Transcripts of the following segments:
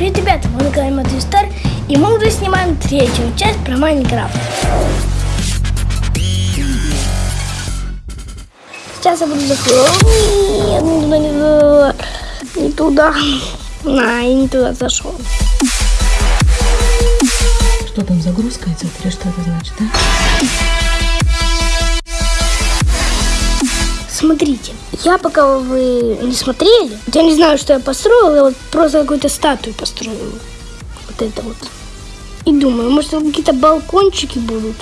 Привет, ребята, мы на канале Матвей и мы уже снимаем третью часть про Майнкрафт. Сейчас я буду заходить. Не туда. На, я не туда зашел. Что там, загрузка идет или что это значит, да? Смотрите, я пока вы не смотрели, я не знаю, что я построил, я вот просто какую-то статую построил. Вот это вот. И думаю, может какие-то балкончики будут.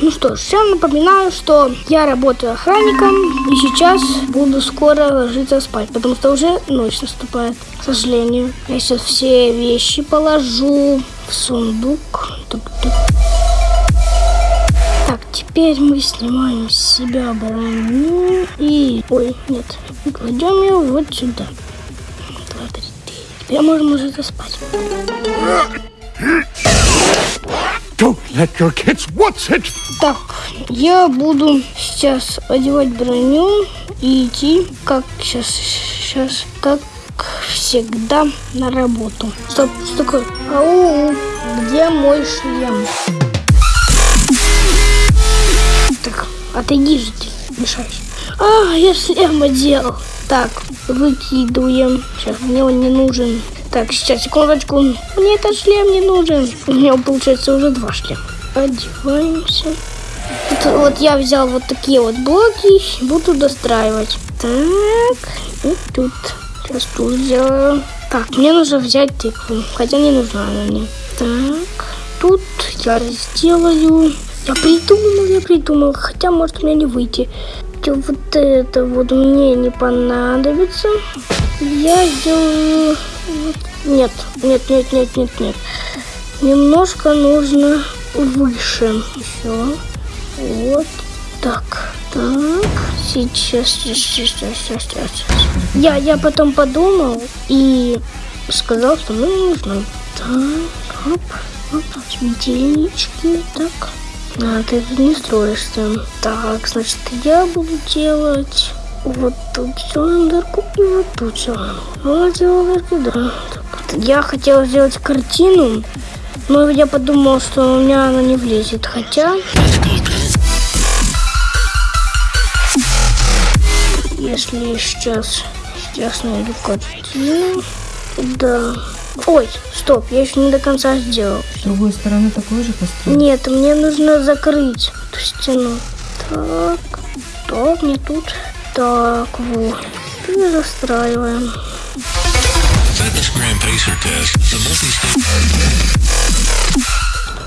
Ну что ж, всем напоминаю, что я работаю охранником и сейчас буду скоро ложиться спать, потому что уже ночь наступает, к сожалению. Я сейчас все вещи положу в сундук. Тук-тук. Так, теперь мы снимаем с себя броню и... Ой, нет. И кладем ее вот сюда. Два, три, три. Теперь можем уже заспать. Don't let your kids watch it! Так, я буду сейчас одевать броню и идти, как сейчас, сейчас, как всегда, на работу. Стоп, что такое? Ау, где мой шлем? Отойди же ты, мешаешь. А, я шлем одел. Так, выкидываем. Сейчас, мне он не нужен. Так, сейчас, секундочку. Мне этот шлем не нужен. У меня получается уже два шлема. Одеваемся. Вот, вот я взял вот такие вот блоки, буду достраивать. Так, и тут. Сейчас тут сделаю. Так, мне нужно взять тыкву, хотя не нужна она мне. Так, тут я сделаю. Я придумал, я придумал, хотя может мне не выйти. Вот это вот мне не понадобится. Я сделаю... Нет, нет, нет, нет, нет, нет. Немножко нужно выше. Еще. Вот так. Так. Сейчас, сейчас, сейчас, сейчас, сейчас. Я, я потом подумал и сказал, что мне не нужно. Так, оп, оп, светильнички, так. А, ты тут не строишься. Так, значит, я буду делать вот тут дырку и вот тут. Вот сделаем дырку, да. Так, я хотела сделать картину, но я подумал, что у меня она не влезет. Хотя... Если сейчас, сейчас найду картину... Да. Ой, стоп, я еще не до конца сделал. С другой стороны такой же построил. Нет, мне нужно закрыть эту стену. Так, так, не тут. Так, вот. И застраиваем.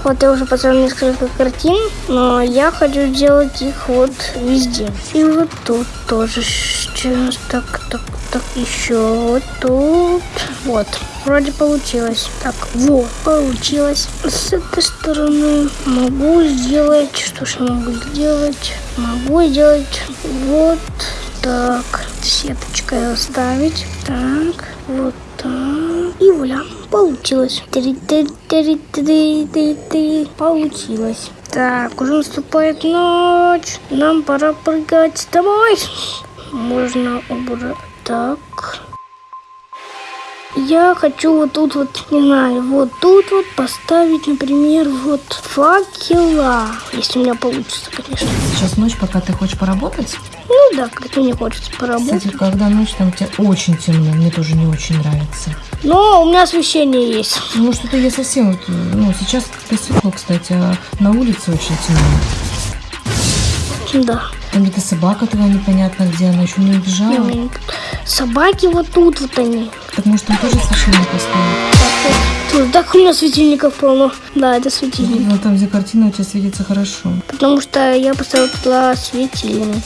Вот я уже поставил несколько картин, но я хочу делать их вот везде. И вот тут тоже сейчас так, так, так, еще вот тут. Вот, вроде получилось. Так, вот, получилось. С этой стороны могу сделать, что ж я могу сделать? Могу сделать вот так. Сеточкой оставить. Так, вот так. И вуаля, получилось. Три-три-три-три-три-три. Получилось. Так, уже наступает ночь. Нам пора прыгать домой. Можно убрать. Так. Я хочу вот тут вот, не знаю, вот тут вот поставить, например, вот факела. Если у меня получится, конечно. Сейчас ночь, пока ты хочешь поработать. Ну да, как-то мне хочется поработать. Кстати, когда ночь, там у тебя очень темно. Мне тоже не очень нравится. Но у меня освещение есть. Ну, что-то я совсем... вот, Ну, сейчас как-то светло, кстати, а на улице очень темно. Да. Там где-то собака твоя непонятно где, она еще не убежала. Собаки вот тут вот они. Так может там тоже освещение поставить? Так, вот. Тут, так у меня светильников полно. Да, это светильник. Ну, там, где картина у тебя светится хорошо. Потому что я поставил туда светильник.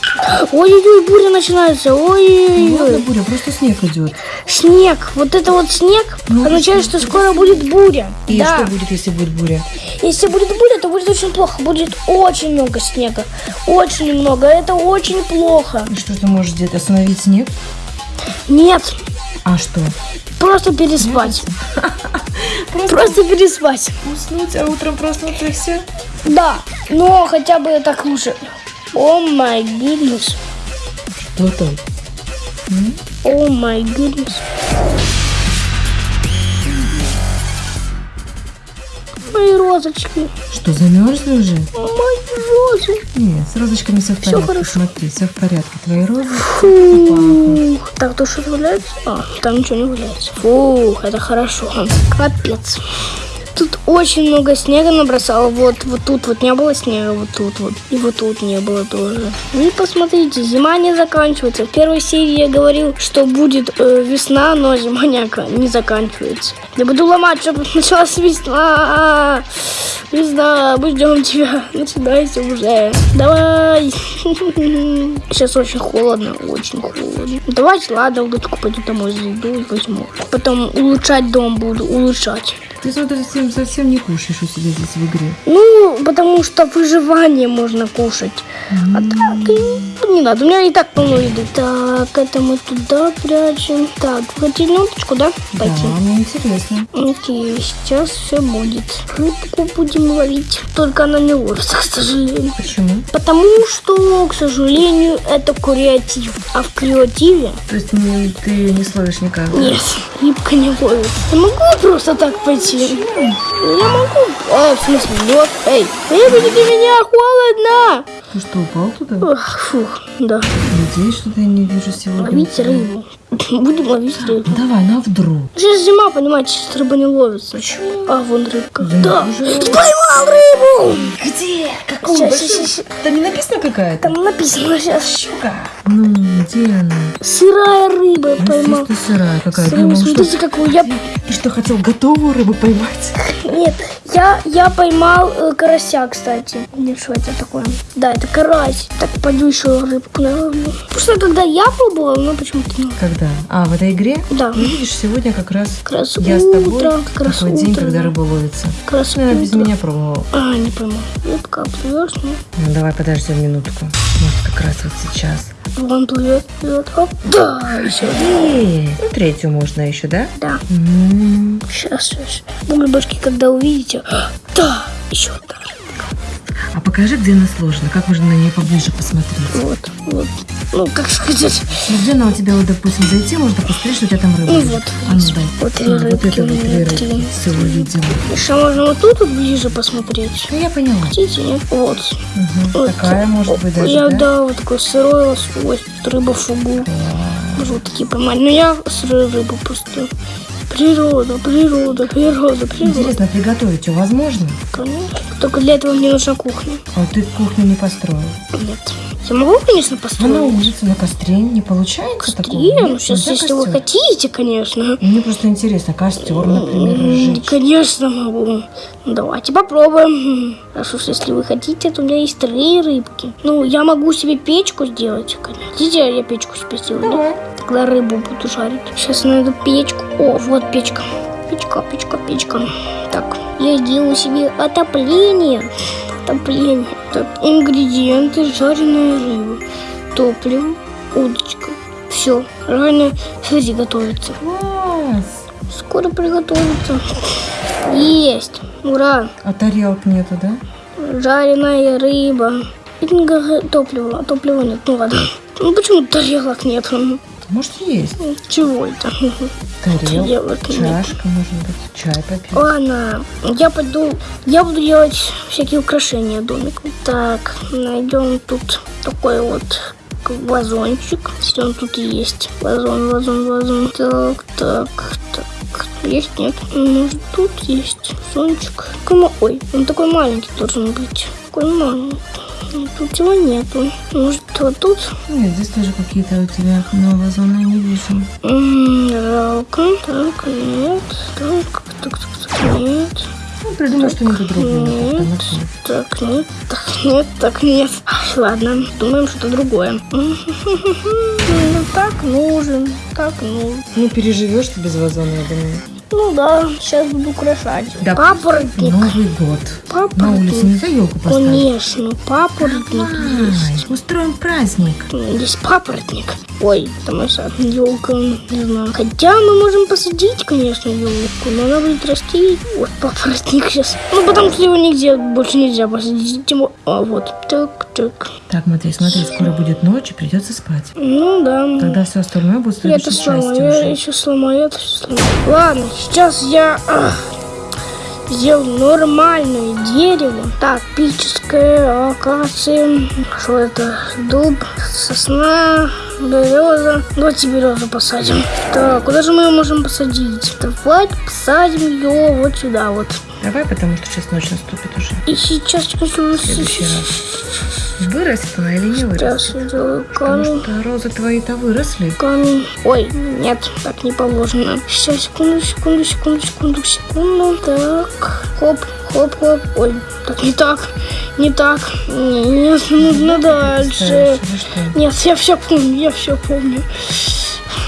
Ой-ой-ой, буря начинается. Ну, ладно, Ой-ой-ой. буря, просто снег идет. Снег. Вот это вот снег Ну, означает, что скоро будет буря. И да. что будет, если будет буря? Если будет буря, то будет очень плохо. Будет очень много снега. Очень много. Это очень плохо. И что ты можешь сделать? Остановить снег? Нет. А что? Просто переспать. Просто, просто переспать. Уснуть, а утром проснуться и все? Да, но хотя бы так лучше. О май гиднес. Что там? О май гиднес. Мои розочки. Что, замерзли уже? Мои розы. Нет, с розочками все в порядке. Все хорошо. Смотри, все в порядке. Твои розочки. Фу. Упала. Так, то что валяется? А, там ничего не валяется. Фух, это хорошо. Капец. Тут очень много снега набросало. Вот, вот тут вот не было снега, вот тут вот. И вот тут не было тоже. И посмотрите, зима не заканчивается. В первой серии я говорил, что будет э, весна, но зима не, не заканчивается. Я буду ломать, чтобы началась весна. Весна, мы ждем тебя. Начинайся уже. Давай. Сейчас очень холодно, очень холодно. Давайте, ладно, удочку пойду домой зайду и возьму. Потом улучшать дом буду, улучшать. Ты смотри, совсем, совсем не кушаешь у себя здесь в игре. Ну, потому что выживание можно кушать. А так и не надо. У меня и так полно еды. Так, это мы туда прячем. Так, вы хотите на удочку, да? Пойти. Да, мне интересно. Окей, сейчас все будет. Рыбку будем ловить. Только она не ловится, к сожалению. Почему? Потому что, к сожалению, это креатив. А в креативе То есть не- ты не словишь никак? нет, рыбка не ловится. Я могу просто так пойти? Я могу. А, в смысле, нет. Эй, выберите меня, холодно. Ты что, упал туда? Ох, фух, да. Надеюсь, что я не вижу сегодня. Ловить рыбу. Будем ловить рыбу. Давай, на вдруг. Сейчас зима, понимаете, сейчас рыба не ловится. А, вон рыбка. Да Да, поймал рыбу. Где? Сейчас, сейчас, сейчас. Там не написано какая-то? Там написано сейчас. Ну, где она? Сырая рыба Ну, поймал. естественно, сырая какая-то. Думал, что... Смотрите, какую я... Ты что, хотел готовую рыбу поймать? Нет, я, я поймал э, карася, кстати. Нет, что это такое? Да, это карась. Так, пойду еще рыбку наловлю. Потому что когда я пробовала, ну почему-то не Когда? А, в этой игре? Да. Ну, видишь, сегодня как раз Как раз я с тобой. утро, как раз такой день, утро, когда да. рыба ловится. Как раз Наверное, без утро. меня пробовал. А, не пойму. Рыбка плывешь, ну. Ну, давай подождем минутку. Может, как раз вот сейчас. Вон плывет, да, еще. Эй, ну, третью можно еще, да? Да. М, Сейчас, сейчас. Бульбашки, когда увидите. Да, еще одна. А покажи, где она сложена. Как можно на нее поближе посмотреть? Вот, вот. Ну, как сказать. Ну, где она у тебя, вот, допустим, зайти, можно посмотреть, что у тебя там рыба Ну, вот. А ну дай. Вот А, вот рыбки это у вот три три. рыбки. Все увидела. Еще можно вот тут вот ближе посмотреть. Ну, я поняла. Хотите? Вот. Мгм. Вот. Такая может быть даже, Я, да? да, вот такой сырой лосось, тут рыба фугу. Можно вот такие поймать. Но я сырую рыбу просто. Природа, природа, природа, природа. Интересно, приготовить ее возможно? Конечно. Только для этого мне нужна кухня. А ты кухню не построил. Нет. Я могу, конечно, на построить. улице, на костре не получается такого? Костре, Нет? ну сейчас, если вы костер? хотите, конечно. Мне просто интересно, костер, например, разжечь. Конечно могу. Ну, Давайте попробуем. Раз уж если вы хотите, то у меня есть три рыбки. Ну, я могу себе печку сделать, конечно. Хотите, я печку сделаю? да? Давай. Тогда рыбу буду жарить. Сейчас найду печку. О, вот печка. Печка, печка, печка. Так, я сделаю себе отопление. Отопление. Так, ингредиенты жареная рыба. Топливо, удочка. Все, жареная, смотри, готовится. Класс! Скоро приготовится. Есть. Ура. А тарелок нету, да? Жареная рыба. Топливо. А топлива нет. Ну ладно. Ну почему тарелок нет? Ну, Может, есть. Чего это? Тарелка, чашка, может быть, чай попить. Ладно, я пойду, я буду делать всякие украшения домику. Так, найдем тут такой вот вазончик. Если он тут есть. Вазон, вазон, вазон. Так, так, так. Есть, нет? Может, тут есть ма- Ой, он такой маленький должен быть. Такой маленький. Тут его нету. Может, вот тут? Нет, здесь тоже какие-то у тебя новые зоны не вижу. Жалко. Так, нет. Так, так, так, так, нет. Ну, придумай что-нибудь другое. Нет. Так, нет, так, нет, так, нет. Ладно, думаем что-то другое. Ну, так нужен, так нужен. Ну, переживешь ты без вазона, я думаю. Ну да, сейчас буду украшать. Да. Папоротник. Новый год. Папоротник. На улице нельзя елку поставить? Конечно, папоротник есть. Ай, устроим праздник. Есть папоротник. Ой, там наша елка, не знаю. Хотя мы можем посадить, конечно, елку, но она будет расти. Вот папоротник сейчас. Ну, потому что его нигде больше нельзя посадить. Тем А, вот. Так, так. Так, Матвей, смотри, скоро будет ночь и придется спать. Ну да. Тогда все остальное будет в Я это сломаю, я уже. еще сломаю, это все сломаю. Ладно, сейчас я... ах, сделал нормальное дерево. Так, пическая акация. Что это? Дуб, сосна, береза. Давайте березу посадим. Так, куда же мы ее можем посадить? Давайте посадим ее вот сюда вот. Давай, потому что сейчас ночь наступит уже. И сейчас В следующий раз. Вырастет она или не вырастет? Потому что розы твои-то выросли. камень. Ой, нет, так не положено. Сейчас, секунду, секунду, секунду, секунду, секунду. Так, хоп, хоп, хоп. Ой, так не так, не так. Нет, нужно дальше. Что? Нет, я все помню, я все помню.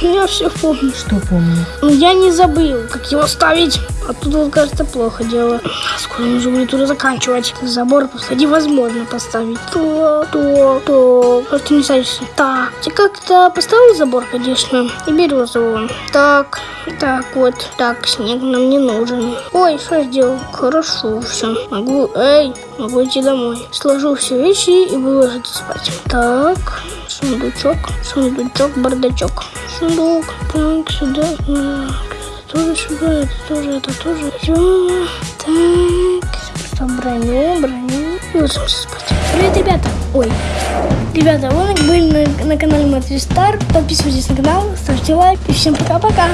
Я все помню. Что помню? Но я не забыл, как его ставить. А тут, вот, кажется, плохо дело. Скоро нужно будет уже заканчивать. Забор просто невозможно поставить. То, то, то. Ты не садишься? Так. Ты как-то поставил забор, конечно. И березу вон. Так. Так, вот. Так, снег нам не нужен. Ой, что я сделал? Хорошо, все. Могу, эй, могу идти домой. Сложу все вещи и буду ложиться спать. Так. Сундучок, сундучок, бардачок. Сундук. Так, сюда. Так, тоже сюда, это тоже, это тоже. Всё. Так, просто броню, броню. И ложимся спать. Привет, ребята. Ой. Ребята, вы были на, на канале Матри Стар. Подписывайтесь на канал, ставьте лайк. И всем пока-пока.